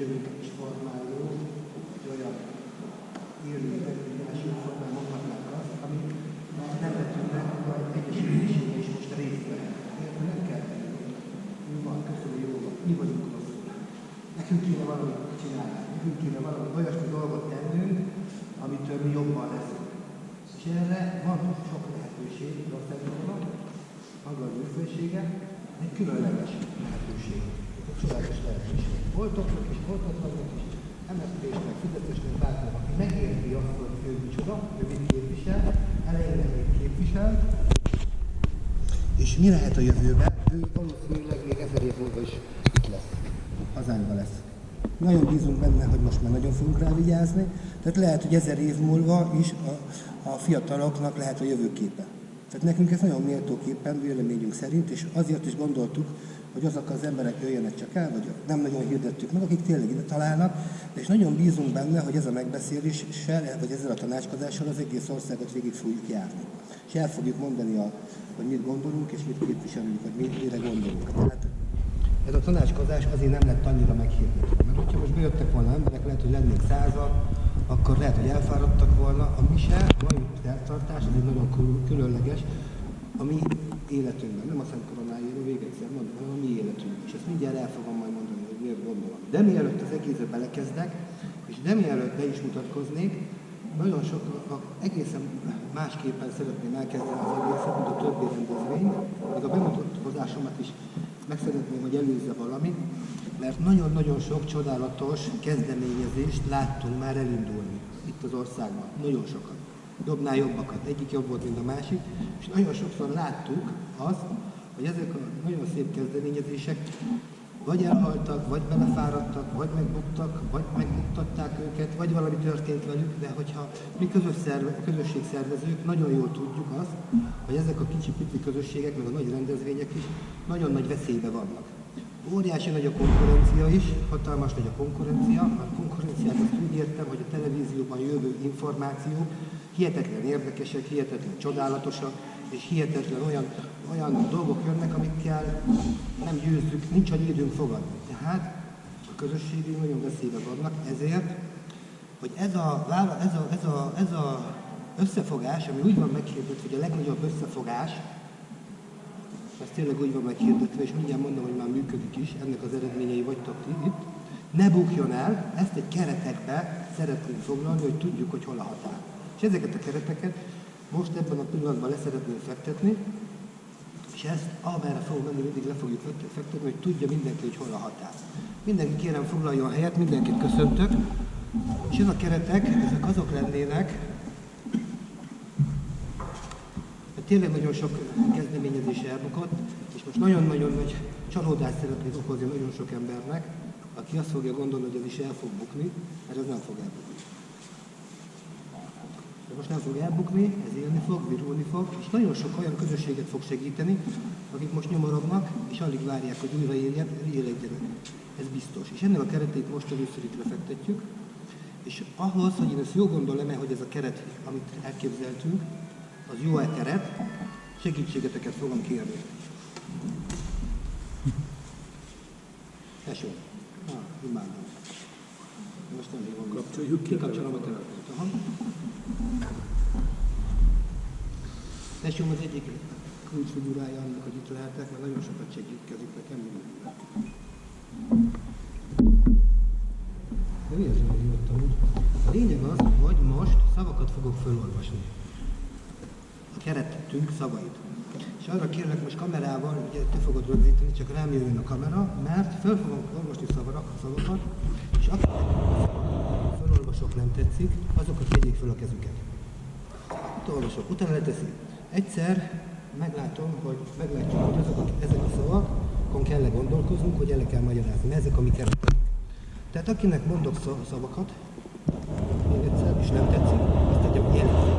jövőket is formáló egy olyan élő megfigyelésű formán mondhatnánk azt, ami a nemzetünknek a egyesülésége is most részt vehet. Nem kell tenni. Mi van, köszönöm, jó van. Mi vagyunk rosszul. Nekünk kéne valamit csinálni. Nekünk kéne valami olyasmi dolgot tennünk, amitől mi jobban leszünk. És erre van sok lehetőség országokban, maga a műfősége, egy különleges lehetőség, csodálatos lehetőség. Voltoknak és voltatlannak is, MSZP-snek, Fideszesnek, bárkinek, aki megérti azt, hogy ő micsoda, ő mit képvisel, elején még képvisel, és mi lehet a jövőben, ő valószínűleg még ezer év múlva is itt lesz, hazánkban lesz. Nagyon bízunk benne, hogy most már nagyon fogunk rá vigyázni, tehát lehet, hogy ezer év múlva is a, a fiataloknak lehet a jövőképe. Tehát nekünk ez nagyon méltóképpen, véleményünk szerint, és azért is gondoltuk, hogy azok az emberek jöjjenek csak el, vagy nem nagyon hirdettük meg, akik tényleg ide találnak, és nagyon bízunk benne, hogy ez a megbeszéléssel, vagy ezzel a tanácskozással az egész országot végig fogjuk járni. És el fogjuk mondani, a, hogy mit gondolunk, és mit képviselünk, vagy mire gondolunk. Tehát ez a tanácskozás azért nem lett annyira meghirdetve. Mert hogyha most bejöttek volna emberek, lehet, hogy lennénk százal, akkor lehet, hogy elfáradtak volna. A mise, mai eltartás, ez egy nagyon különleges, a mi életünkben, nem a Szent Koronájára, még egyszer mondom, hanem a mi életünkben. És ezt mindjárt el fogom majd mondani, hogy miért gondolom. De mielőtt az egészbe belekezdek, és de mielőtt be is mutatkoznék, nagyon sok, egészen másképpen szeretném elkezdeni az egészet, mint a többi rendezvény, még a bemutatkozásomat is meg szeretném, hogy előzze valami, mert nagyon-nagyon sok csodálatos kezdeményezést láttunk már elindulni itt az országban. Nagyon sokat. Jobbnál jobbakat. Egyik jobb volt, mint a másik. És nagyon sokszor láttuk azt, hogy ezek a nagyon szép kezdeményezések vagy elhaltak, vagy belefáradtak, vagy megbuktak, vagy megbuktatták őket, vagy valami történt velük, de hogyha mi közös szerve, közösségszervezők nagyon jól tudjuk azt, hogy ezek a kicsi pici közösségek, meg a nagy rendezvények is nagyon nagy veszélybe vannak. Óriási nagy a konkurencia is, hatalmas nagy a konkurencia. A konkurenciát azt úgy értem, hogy a televízióban jövő információk hihetetlen érdekesek, hihetetlen csodálatosak, és hihetetlen olyan, olyan dolgok jönnek, amikkel nem győzzük, nincs annyi időnk fogadni. Tehát a közösségi nagyon veszélybe vannak, ezért, hogy ez a, ez a, ez a, ez a összefogás, ami úgy van meghirdetve, hogy a legnagyobb összefogás, ez tényleg úgy van meghirdetve, és mindjárt mondom, hogy már működik is, ennek az eredményei vagytok itt, ne bukjon el, ezt egy keretekbe szeretnénk foglalni, hogy tudjuk, hogy hol a határ. És ezeket a kereteket most ebben a pillanatban leszeretném fektetni, és ezt amerre fog menni, mindig le fogjuk fektetni, hogy tudja mindenki, hogy hol a határ. Mindenki kérem foglaljon helyet, mindenkit köszöntök. És ez a keretek, ezek azok lennének, hogy tényleg nagyon sok kezdeményezés elbukott, és most nagyon-nagyon nagy csalódást szeretnék okozni nagyon sok embernek, aki azt fogja gondolni, hogy ez is el fog bukni, mert ez nem fog elbukni de most nem fog elbukni, ez élni fog, virulni fog, és nagyon sok olyan közösséget fog segíteni, akik most nyomorognak, és alig várják, hogy újra éljen, élegyenek. Ez biztos. És ennek a keretét most először itt lefektetjük, és ahhoz, hogy én ezt jó gondolom-e, hogy ez a keret, amit elképzeltünk, az jó-e keret, segítségeteket fogom kérni. Tesó. Ah, imádom. Most nem hívom. Kapcsoljuk ki. Kikapcsolom a telefont. Tesóm az egyik kulcsfigurája annak, hogy itt lehetek, mert nagyon sokat segítkezik nekem mindenben. De mi az, hogy írtam A lényeg az, hogy most szavakat fogok felolvasni. A keretünk szavait. És arra kérlek most kamerával, ugye te fogod rögzíteni, csak rám jön a kamera, mert fel fogom olvasni szavakat, és akinek felolvasok nem tetszik, azokat tegyék fel a kezüket. Itt olvasok, utána leteszi. Egyszer meglátom, hogy meglátjuk, hogy azok a, ezek a szavak, akkor kell -e gondolkoznunk, hogy el kell magyarázni. Ezek a mi keretek. Tehát akinek mondok szavakat, még egyszer, és nem tetszik, azt tegye, hogy jelezni.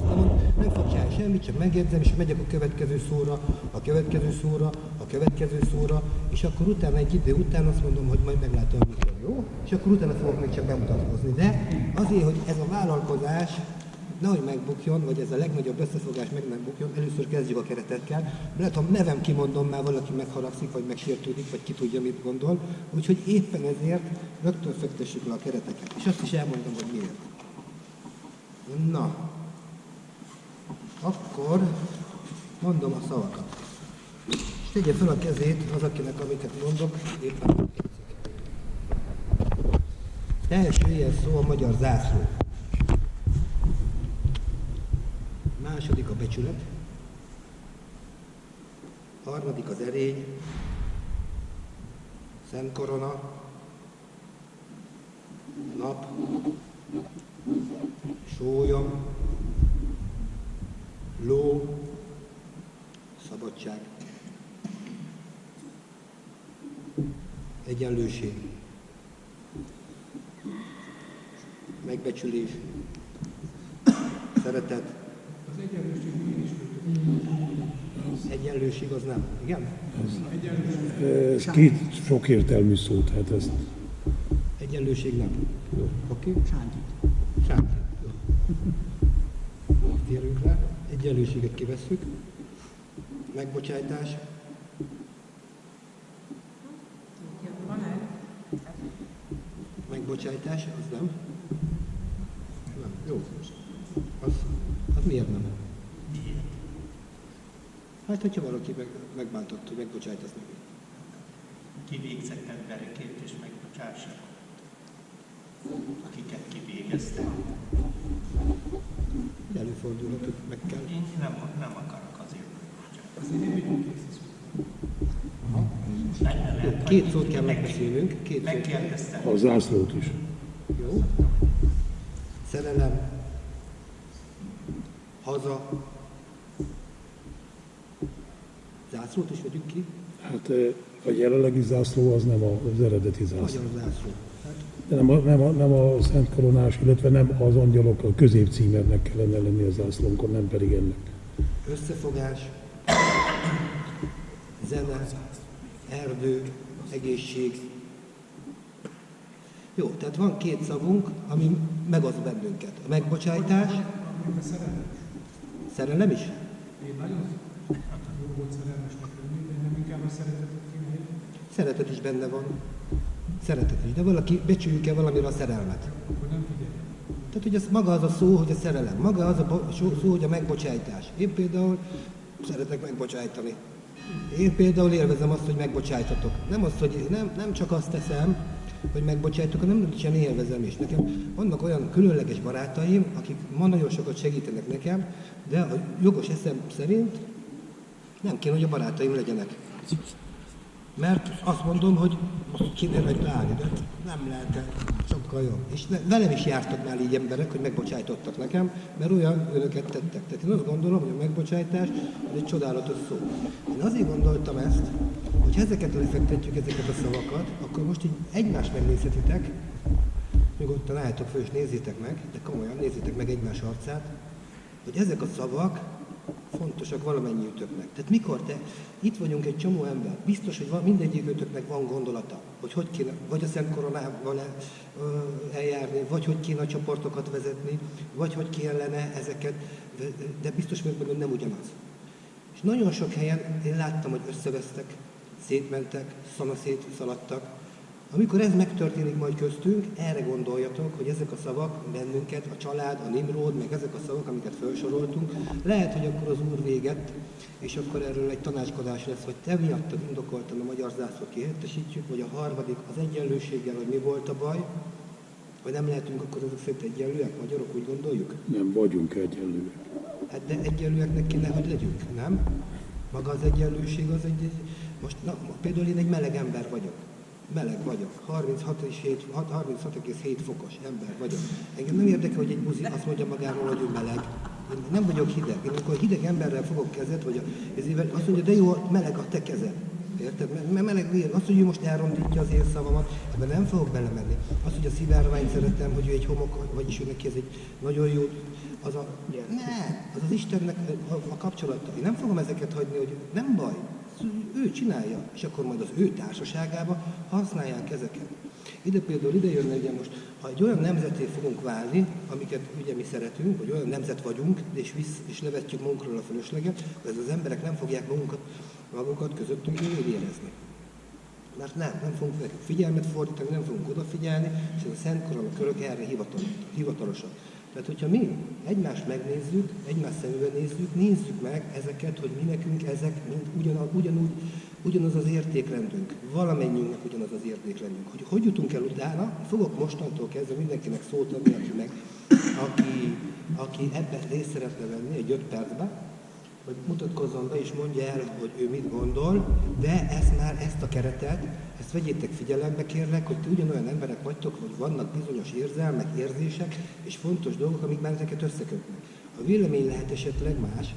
Nem, nem fog csinálni semmit, csak megjegyzem, és megyek a következő szóra, a következő szóra, a következő szóra, és akkor utána egy idő után azt mondom, hogy majd meglátom, mikor jó, és akkor utána fogok még csak bemutatkozni. De azért, hogy ez a vállalkozás nehogy megbukjon, vagy ez a legnagyobb összefogás meg megbukjon, először kezdjük a keretekkel. Lehet, ha nevem kimondom, már valaki megharagszik, vagy megsértődik, vagy ki tudja, mit gondol. Úgyhogy éppen ezért rögtön fektessük le a kereteket. És azt is elmondom, hogy miért. Na, akkor mondom a szavakat. És tegye fel a kezét az, akinek amiket mondok, éppen Első ilyen szó a magyar zászló. Második a becsület. Harmadik az erény. Szent korona. Nap. Sólyom. Ló. Szabadság. Egyenlőség. Megbecsülés. Szeretet. Az egyenlőség mi is Egyenlőség az nem. Igen? Ez két sokértelmű szó, tehát ezt Egyenlőség nem. Oké? Okay? Sánti. Sánti. Jó. Térünk rá. Egyenlőséget kivesszük. Megbocsájtás. Megbocsájtás, az nem? Nem. Jó. Az, az miért nem? Hát, hogyha valaki meg, megbántott, hogy megbocsájtasz neki. kivégzett emberekért és megbocsássak, akiket kivégeztek. Előfordulhat, hogy meg kell. Én nem, nem akarok kész. Benne lehet, Két szót kell meg- megbeszélnünk. Két. Megkérdeztem, a zászlót is. Jó. Szerelem. Haza. Zászlót is vegyük ki. Hát eh, a jelenlegi zászló az nem az eredeti zászló. Magyar zászló. Hát, nem a, nem, a, nem a Szent Koronás, illetve nem az angyalok, a középcímernek kellene lenni a zászlónkon, nem pedig ennek. összefogás. Zene. Erdő. Egészség. Jó, tehát van két szavunk, ami megoszt bennünket. A megbocsájtás, szerelem. szerelem is. Én nagyon jó volt szerelmesnek lenni, de nem inkább a szeretetet. Szeretet is benne van. Szeretet is. De valaki becsüljük-e valamire a szerelmet? Tehát, hogy ez maga az a szó, hogy a szerelem, maga az a szó, hogy a megbocsájtás. Én például szeretek megbocsájtani. Én például élvezem azt, hogy megbocsájtatok. Nem azt, hogy nem, nem csak azt teszem, hogy megbocsájtok, hanem sem élvezem is. Nekem vannak olyan különleges barátaim, akik ma nagyon sokat segítenek nekem, de a jogos eszem szerint nem kéne, hogy a barátaim legyenek. Mert azt mondom, hogy most kéne rajta állni, de nem lehet -e. sokkal jobb. És velem is jártak már így emberek, hogy megbocsájtottak nekem, mert olyan önöket tettek. Tehát én azt gondolom, hogy a megbocsájtás az egy csodálatos szó. Én azért gondoltam ezt, hogy ha ezeket lefektetjük, ezeket a szavakat, akkor most így egymást megnézhetitek, nyugodtan álljatok föl és nézzétek meg, de komolyan nézzétek meg egymás arcát, hogy ezek a szavak fontosak valamennyiütöknek. Tehát mikor te, itt vagyunk egy csomó ember, biztos, hogy van, mindegyikőtöknek van gondolata, hogy hogy kéne, vagy a ö, eljárni, vagy hogy kéne a csoportokat vezetni, vagy hogy kellene ezeket, de, biztos vagyok benne, nem ugyanaz. És nagyon sok helyen én láttam, hogy összevesztek, szétmentek, szanaszét szaladtak. Amikor ez megtörténik majd köztünk, erre gondoljatok, hogy ezek a szavak bennünket, a család, a Nimród, meg ezek a szavak, amiket felsoroltunk, lehet, hogy akkor az Úr véget, és akkor erről egy tanácskodás lesz, hogy te miattad indokoltan a magyar zászlót kihelyettesítjük, vagy a harmadik az egyenlőséggel, hogy mi volt a baj, vagy nem lehetünk akkor azok szerint egyenlőek, magyarok, úgy gondoljuk? Nem vagyunk egyenlőek. Hát de egyenlőeknek kéne, hogy legyünk, nem? Maga az egyenlőség az egy, most na, például én egy meleg ember vagyok. Meleg vagyok. 36 és 7 hat- 36,7 fokos ember vagyok. Engem nem érdekel, hogy egy buzi azt mondja magáról, hogy ő meleg. Én nem vagyok hideg. Én amikor hideg emberrel fogok kezet, vagy a, ez éve, azt mondja, de jó, meleg a te kezed. Érted? Mert- meleg vér. Azt, hogy ő most elrondítja az én szavamat, ebben nem fogok belemenni. Azt, hogy a szivárványt szeretem, hogy ő egy homok, vagyis ő neki ez egy nagyon jó, az a, ne, az az Istennek a, a kapcsolata. Én nem fogom ezeket hagyni, hogy nem baj, ő csinálja, és akkor majd az ő társaságába használják ezeket. Ide például ide jönne ugye most, ha egy olyan nemzeté fogunk válni, amiket ugye mi szeretünk, vagy olyan nemzet vagyunk, és, visz, és levetjük magunkról a fölösleget, ez az emberek nem fogják magunkat, magukat közöttünk jól érezni. Mert nem, nem fogunk nekik figyelmet fordítani, nem fogunk odafigyelni, és ez a Szent Korona körök erre hivatalos, hivatalosak. Tehát, hogyha mi egymást megnézzük, egymás szemébe nézzük, nézzük meg ezeket, hogy mi nekünk ezek mind ugyanaz, ugyanúgy, ugyanaz az értékrendünk, valamennyiünknek ugyanaz az értékrendünk. Hogy hogy jutunk el utána, fogok mostantól kezdve mindenkinek szót adni, aki, meg, aki, aki ebben részt szeretne venni egy öt percben, hogy mutatkozzon be és mondja el, hogy ő mit gondol, de ezt már, ezt a keretet, ezt vegyétek figyelembe kérlek, hogy ti ugyanolyan emberek vagytok, hogy vannak bizonyos érzelmek, érzések és fontos dolgok, amik már ezeket összekötnek. A vélemény lehet esetleg más,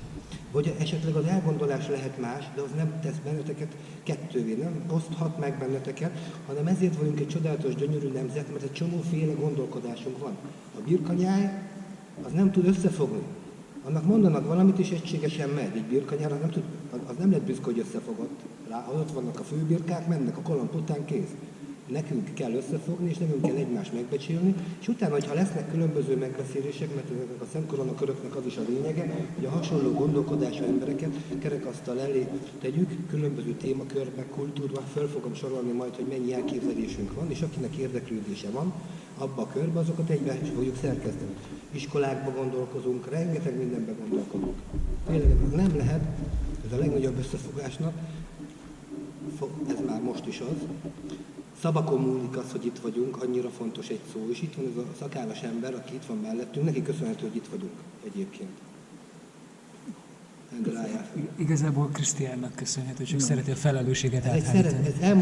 vagy esetleg az elgondolás lehet más, de az nem tesz benneteket kettővé, nem oszthat meg benneteket, hanem ezért vagyunk egy csodálatos, gyönyörű nemzet, mert egy csomóféle gondolkodásunk van. A birkanyáj az nem tud összefogni. Annak mondanak valamit, és egységesen megy. Egy birkanyár az nem, tud, az nem lett büszke, hogy összefogott. Rá, ha ott vannak a főbirkák, mennek a kalamp után, kész. Nekünk kell összefogni, és nekünk kell egymást megbecsülni, és utána, hogyha lesznek különböző megbeszélések, mert ezeknek a szemkorona köröknek az is a lényege, hogy a hasonló gondolkodású embereket kerekasztal elé tegyük, különböző témakörbe, kultúrba, föl fogom sorolni majd, hogy mennyi elképzelésünk van, és akinek érdeklődése van, abba a körbe, azokat egybe is fogjuk szerkeszteni. Iskolákba gondolkozunk, rengeteg mindenbe gondolkodunk. Tényleg nem lehet, ez a legnagyobb összefogásnak, fo- ez már most is az, Szabakon múlik az, hogy itt vagyunk, annyira fontos egy szó, és itt van ez a szakállas ember, aki itt van mellettünk, neki köszönhető, hogy itt vagyunk egyébként. Igazából Krisztiánnak köszönhető, csak szereti a felelősséget áthárítani.